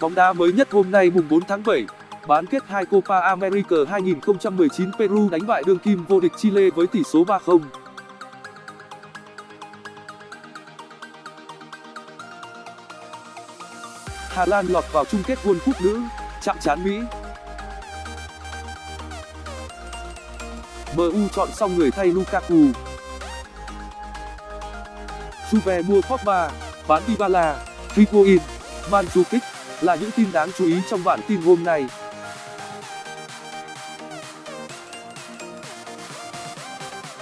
Bóng đá mới nhất hôm nay mùng 4 tháng 7, bán kết hai Copa America 2019 Peru đánh bại đương kim vô địch Chile với tỷ số 3-0. Hà Lan lọt vào chung kết World Cup nữ, chạm trán Mỹ. MU chọn xong người thay Lukaku. Juve mua Pogba, bán Dybala, Higuain, Mandzukic là những tin đáng chú ý trong bản tin hôm nay.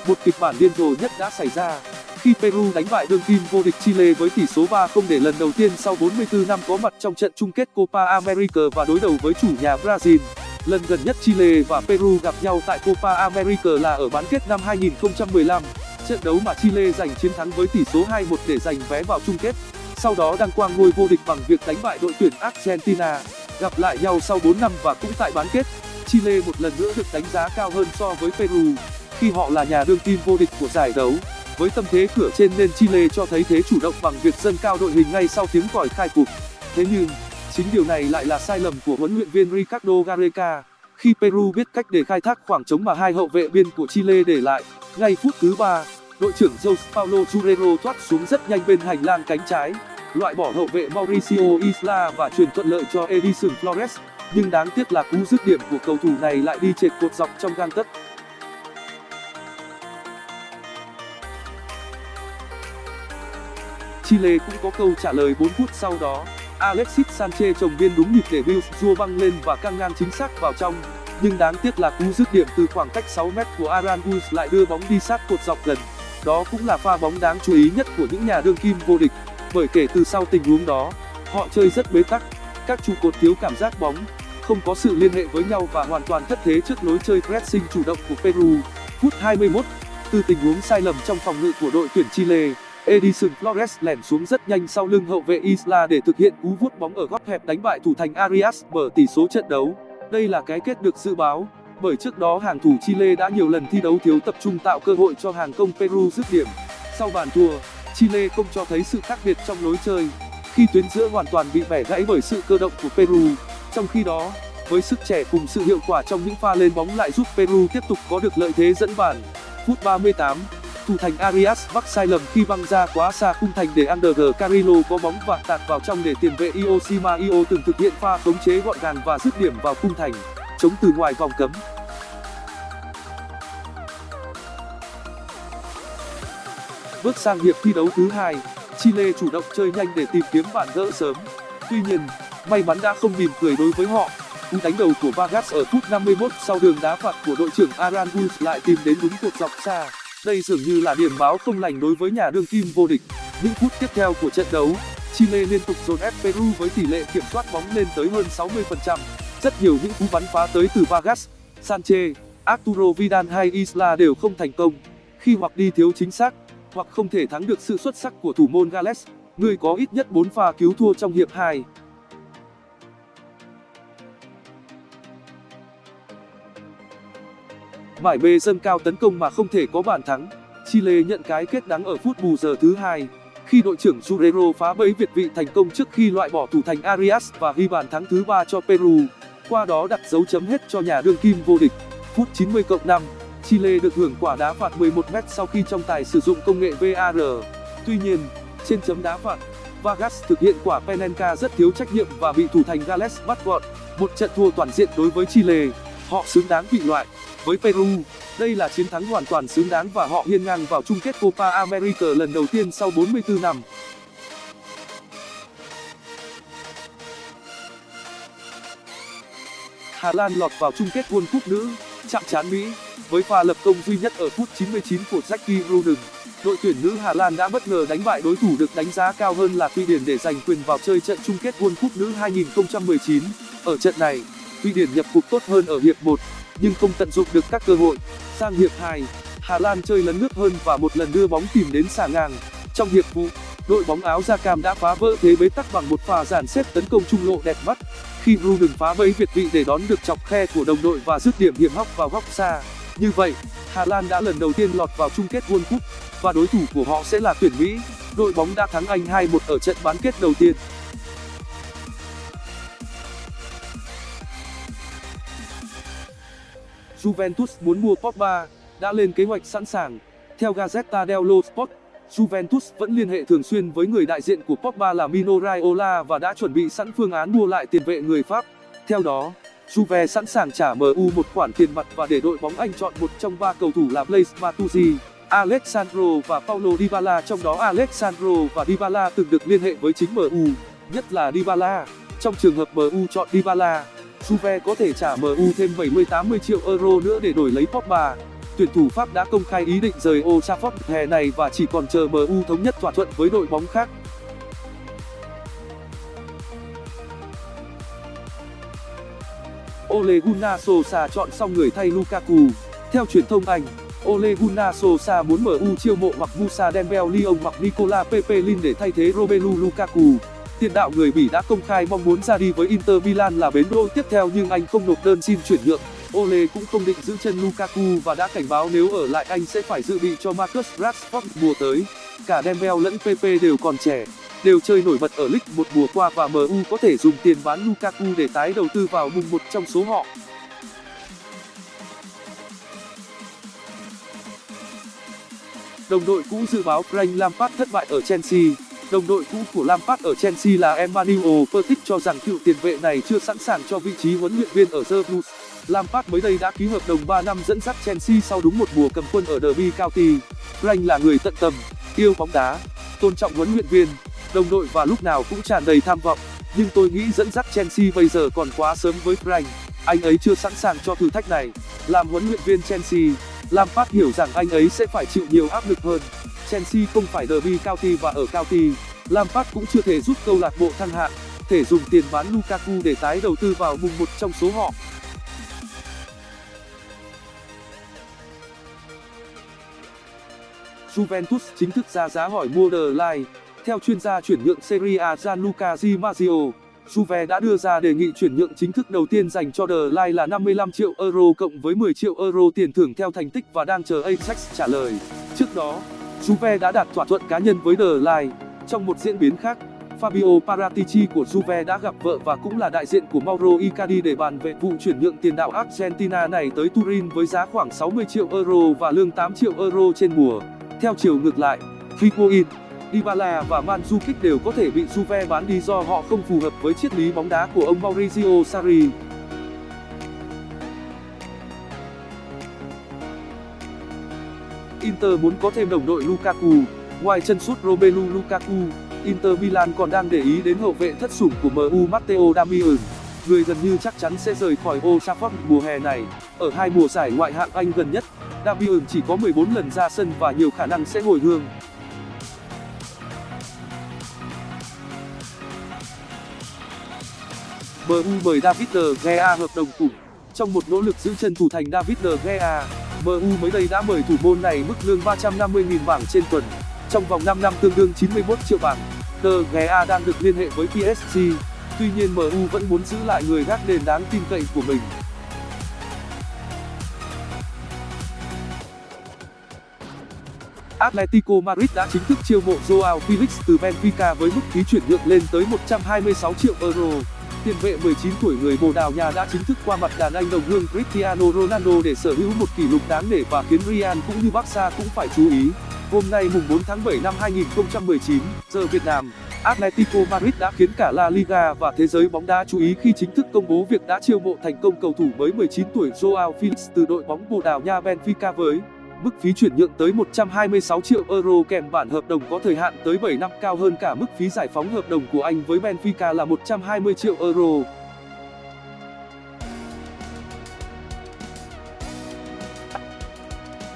Một kịch bản điên rồ nhất đã xảy ra khi Peru đánh bại đương kim vô địch Chile với tỷ số 3-0 để lần đầu tiên sau 44 năm có mặt trong trận chung kết Copa America và đối đầu với chủ nhà Brazil. Lần gần nhất Chile và Peru gặp nhau tại Copa America là ở bán kết năm 2015, trận đấu mà Chile giành chiến thắng với tỷ số 2-1 để giành vé vào chung kết. Sau đó đăng quang ngôi vô địch bằng việc đánh bại đội tuyển Argentina. Gặp lại nhau sau 4 năm và cũng tại bán kết, Chile một lần nữa được đánh giá cao hơn so với Peru, khi họ là nhà đương kim vô địch của giải đấu. Với tâm thế cửa trên nên Chile cho thấy thế chủ động bằng việc dâng cao đội hình ngay sau tiếng còi khai cuộc. Thế nhưng, chính điều này lại là sai lầm của huấn luyện viên Ricardo Gareca khi Peru biết cách để khai thác khoảng trống mà hai hậu vệ biên của Chile để lại. Ngay phút thứ ba, đội trưởng Jose Paulo Churrero thoát xuống rất nhanh bên hành lang cánh trái, loại bỏ hậu vệ Mauricio Isla và truyền thuận lợi cho Edison Flores, nhưng đáng tiếc là cú dứt điểm của cầu thủ này lại đi trệt cột dọc trong gang tấc. Chile cũng có câu trả lời 4 phút sau đó. Alexis Sanchez trồng biên đúng nhịp để Bills Jua băng lên và căng ngang chính xác vào trong. Nhưng đáng tiếc là cú dứt điểm từ khoảng cách 6 mét của Aranguiz lại đưa bóng đi sát cột dọc gần. Đó cũng là pha bóng đáng chú ý nhất của những nhà đương kim vô địch, bởi kể từ sau tình huống đó, họ chơi rất bế tắc. Các trụ cột thiếu cảm giác bóng, không có sự liên hệ với nhau và hoàn toàn thất thế trước lối chơi pressing chủ động của Peru. Phút 21, từ tình huống sai lầm trong phòng ngự của đội tuyển Chile, Edison Flores lẻn xuống rất nhanh sau lưng hậu vệ Isla để thực hiện cú vuốt bóng ở góc hẹp đánh bại thủ thành Arias mở tỷ số trận đấu. Đây là cái kết được dự báo, bởi trước đó hàng thủ Chile đã nhiều lần thi đấu thiếu tập trung tạo cơ hội cho hàng công Peru dứt điểm. Sau bàn thua, Chile không cho thấy sự khác biệt trong lối chơi, khi tuyến giữa hoàn toàn bị bẻ gãy bởi sự cơ động của Peru. Trong khi đó, với sức trẻ cùng sự hiệu quả trong những pha lên bóng lại giúp Peru tiếp tục có được lợi thế dẫn bàn. Phút 38, thủ thành Arias mắc sai lầm khi băng ra quá xa khung thành để Ander Carrillo có bóng và tạt vào trong để tiền vệ Iosima Io từng thực hiện pha khống chế gọn gàng và dứt điểm vào khung thành, chống từ ngoài vòng cấm. Bước sang hiệp thi đấu thứ hai, Chile chủ động chơi nhanh để tìm kiếm bàn gỡ sớm. Tuy nhiên, may mắn đã không mỉm cười đối với họ. Cú đánh đầu của Vargas ở phút 51 sau đường đá phạt của đội trưởng Aranguiz lại tìm đến đúng cột dọc xa. Đây dường như là điểm báo không lành đối với nhà đương kim vô địch. Những phút tiếp theo của trận đấu, Chile liên tục dồn ép Peru với tỷ lệ kiểm soát bóng lên tới hơn 60%. Rất nhiều những cú bắn phá tới từ Vargas, Sanchez, Arturo Vidal hay Isla đều không thành công, khi hoặc đi thiếu chính xác, hoặc không thể thắng được sự xuất sắc của thủ môn Gales, người có ít nhất 4 pha cứu thua trong hiệp 2. mải mê dâng cao tấn công mà không thể có bàn thắng chile nhận cái kết đắng ở phút bù giờ thứ hai. Khi đội trưởng Jurero phá bẫy việt vị thành công trước khi loại bỏ thủ thành Arias và ghi bàn thắng thứ ba cho Peru qua đó đặt dấu chấm hết cho nhà đương kim vô địch. Phút 90 cộng 5 Chile được hưởng quả đá phạt 11m sau khi trọng tài sử dụng công nghệ VAR tuy nhiên, trên chấm đá phạt, Vargas thực hiện quả Penenka rất thiếu trách nhiệm và bị thủ thành Gales bắt gọn. Một trận thua toàn diện đối với Chile. Họ xứng đáng bị loại với peru. Đây là chiến thắng hoàn toàn xứng đáng và họ hiên ngang vào chung kết copa america lần đầu tiên sau 44 năm. Hà lan lọt vào chung kết world cup nữ chạm trán mỹ với pha lập công duy nhất ở phút 99 của jackie Roden, đội tuyển nữ Hà Lan đã bất ngờ đánh bại đối thủ được đánh giá cao hơn là Thụy Điển để giành quyền vào chơi trận chung kết World Cup nữ 2019. Ở trận này, Thụy Điển nhập cuộc tốt hơn ở hiệp 1, nhưng không tận dụng được các cơ hội. Sang hiệp 2, Hà Lan chơi lấn nước hơn và một lần đưa bóng tìm đến xà ngang. Trong hiệp phụ, đội bóng áo da cam đã phá vỡ thế bế tắc bằng một pha dàn xếp tấn công trung lộ đẹp mắt khi Ruben phá bẫy việt vị để đón được chọc khe của đồng đội và dứt điểm hiểm hóc vào góc xa. Như vậy, Hà Lan đã lần đầu tiên lọt vào chung kết World Cup và đối thủ của họ sẽ là tuyển Mỹ. đội bóng đã thắng Anh 2-1 ở trận bán kết đầu tiên. Juventus muốn mua Pogba, đã lên kế hoạch sẵn sàng. Theo Gazzetta dello Sport, Juventus vẫn liên hệ thường xuyên với người đại diện của Pogba là Mino Raiola và đã chuẩn bị sẵn phương án mua lại tiền vệ người Pháp. Theo đó, Juve sẵn sàng trả MU một khoản tiền mặt và để đội bóng Anh chọn một trong ba cầu thủ là Blaise Matuidi, Alessandro và Paulo Dybala trong đó Alessandro và Dybala từng được liên hệ với chính MU, nhất là Dybala. Trong trường hợp MU chọn Dybala, Juve có thể trả MU thêm 70-80 triệu euro nữa để đổi lấy Pogba. Tuyển thủ Pháp đã công khai ý định rời Old Trafford hè này và chỉ còn chờ MU thống nhất thỏa thuận với đội bóng khác. Ole Gunnar Solskjaer chọn xong người thay Lukaku. Theo truyền thông Anh, Ole Gunnar Solskjaer muốn MU chiêu mộ hoặc Musa Dembele Lyon hoặc Nicola Pepe để thay thế Romelu Lukaku. Tiền đạo người Bỉ đã công khai mong muốn ra đi với Inter Milan là bến đỗ tiếp theo nhưng anh không nộp đơn xin chuyển nhượng. Ole cũng không định giữ chân Lukaku và đã cảnh báo nếu ở lại anh sẽ phải dự bị cho Marcus Rashford mùa tới. Cả Dembele lẫn Pepe đều còn trẻ, đều chơi nổi bật ở League một mùa qua và MU có thể dùng tiền bán Lukaku để tái đầu tư vào mùng một trong số họ. Đồng đội cũ dự báo Frank Lampard thất bại ở Chelsea Đồng đội cũ của Lampard ở Chelsea là Emmanuel Petit cho rằng cựu tiền vệ này chưa sẵn sàng cho vị trí huấn luyện viên ở The Blues. Lampard mới đây đã ký hợp đồng 3 năm dẫn dắt Chelsea sau đúng một mùa cầm quân ở Derby County. Frank là người tận tâm, yêu bóng đá, tôn trọng huấn luyện viên, đồng đội và lúc nào cũng tràn đầy tham vọng. Nhưng tôi nghĩ dẫn dắt Chelsea bây giờ còn quá sớm với Frank. Anh ấy chưa sẵn sàng cho thử thách này. Làm huấn luyện viên Chelsea, Lampard hiểu rằng anh ấy sẽ phải chịu nhiều áp lực hơn. Chelsea không phải Derby County và ở County, Lampard cũng chưa thể giúp câu lạc bộ thăng hạng, thể dùng tiền bán Lukaku để tái đầu tư vào mùng một trong số họ. Juventus chính thức ra giá hỏi mua The Line. Theo chuyên gia chuyển nhượng Serie A Gianluca Di Marzio, Juve đã đưa ra đề nghị chuyển nhượng chính thức đầu tiên dành cho The Line là 55 triệu euro cộng với 10 triệu euro tiền thưởng theo thành tích và đang chờ Ajax trả lời. Trước đó, Juve đã đạt thỏa thuận cá nhân với The Line. Trong một diễn biến khác, Fabio Paratici của Juve đã gặp vợ và cũng là đại diện của Mauro Icardi để bàn về vụ chuyển nhượng tiền đạo Argentina này tới Turin với giá khoảng 60 triệu euro và lương 8 triệu euro trên mùa. Theo chiều ngược lại, Higuain, Dybala và Mandzukic đều có thể bị Juve bán đi do họ không phù hợp với triết lý bóng đá của ông Maurizio Sarri. Inter muốn có thêm đồng đội Lukaku. Ngoài chân sút Romelu Lukaku, Inter Milan còn đang để ý đến hậu vệ thất sủng của MU Matteo Darmian. Người gần như chắc chắn sẽ rời khỏi Old Trafford mùa hè này. Ở hai mùa giải ngoại hạng Anh gần nhất, Darwin chỉ có 14 lần ra sân và nhiều khả năng sẽ hồi hương. MU mời David De Gea hợp đồng khủng. Trong một nỗ lực giữ chân thủ thành David De Gea, MU mới đây đã mời thủ môn này mức lương 350.000 bảng trên tuần, trong vòng 5 năm tương đương 91 triệu bảng. De Gea đang được liên hệ với PSG, tuy nhiên MU vẫn muốn giữ lại người gác nền đáng tin cậy của mình. Atletico Madrid đã chính thức chiêu mộ Joao Felix từ Benfica với mức phí chuyển nhượng lên tới 126 triệu euro. Tiền vệ 19 tuổi người Bồ Đào Nha đã chính thức qua mặt đàn anh đồng hương Cristiano Ronaldo để sở hữu một kỷ lục đáng nể và khiến Real cũng như Barca cũng phải chú ý. Hôm nay mùng 4 tháng 7 năm 2019, giờ Việt Nam, Atletico Madrid đã khiến cả La Liga và thế giới bóng đá chú ý khi chính thức công bố việc đã chiêu mộ thành công cầu thủ mới 19 tuổi Joao Felix từ đội bóng Bồ Đào Nha Benfica với Mức phí chuyển nhượng tới 126 triệu euro kèm bản hợp đồng có thời hạn tới 7 năm cao hơn cả mức phí giải phóng hợp đồng của anh với Benfica là 120 triệu euro.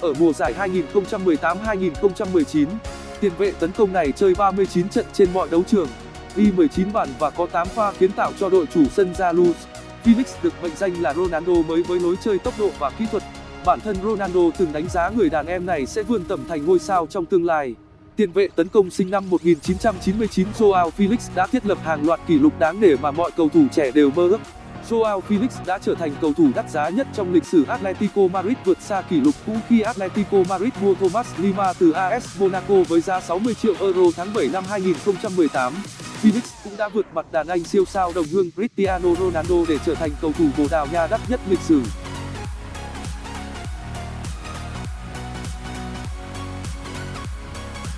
Ở mùa giải 2018-2019, tiền vệ tấn công này chơi 39 trận trên mọi đấu trường, ghi 19 bàn và có 8 pha kiến tạo cho đội chủ sân Jalous. Felix được mệnh danh là Ronaldo mới với lối chơi tốc độ và kỹ thuật bản thân Ronaldo từng đánh giá người đàn em này sẽ vươn tầm thành ngôi sao trong tương lai. Tiền vệ tấn công sinh năm 1999 Joao Felix đã thiết lập hàng loạt kỷ lục đáng nể mà mọi cầu thủ trẻ đều mơ ước. Joao Felix đã trở thành cầu thủ đắt giá nhất trong lịch sử Atletico Madrid vượt xa kỷ lục cũ khi Atletico Madrid mua Thomas Lima từ AS Monaco với giá 60 triệu euro tháng 7 năm 2018. Felix cũng đã vượt mặt đàn anh siêu sao đồng hương Cristiano Ronaldo để trở thành cầu thủ Bồ Đào Nha đắt nhất lịch sử.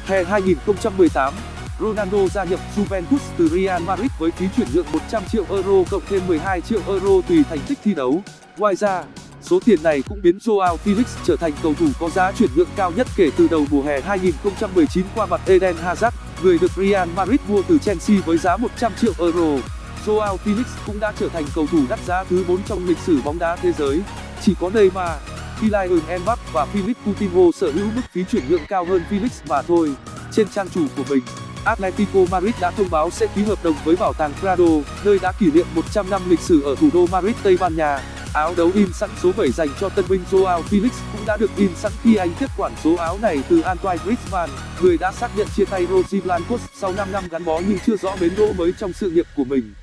Hè 2018, Ronaldo gia nhập Juventus từ Real Madrid với phí chuyển nhượng 100 triệu euro cộng thêm 12 triệu euro tùy thành tích thi đấu. Ngoài ra, số tiền này cũng biến Joao Felix trở thành cầu thủ có giá chuyển nhượng cao nhất kể từ đầu mùa hè 2019 qua mặt Eden Hazard, người được Real Madrid mua từ Chelsea với giá 100 triệu euro. Joao Felix cũng đã trở thành cầu thủ đắt giá thứ 4 trong lịch sử bóng đá thế giới, chỉ có Neymar, Kylian Mbappe và Philippe Coutinho sở hữu mức phí chuyển nhượng cao hơn Felix mà thôi. Trên trang chủ của mình, Atletico Madrid đã thông báo sẽ ký hợp đồng với bảo tàng Prado, nơi đã kỷ niệm 100 năm lịch sử ở thủ đô Madrid, Tây Ban Nha. Áo đấu in sẵn số 7 dành cho tân binh Joao Felix cũng đã được in sẵn khi anh tiếp quản số áo này từ Antoine Griezmann, người đã xác nhận chia tay Rosie Blancos sau 5 năm gắn bó nhưng chưa rõ bến đỗ mới trong sự nghiệp của mình.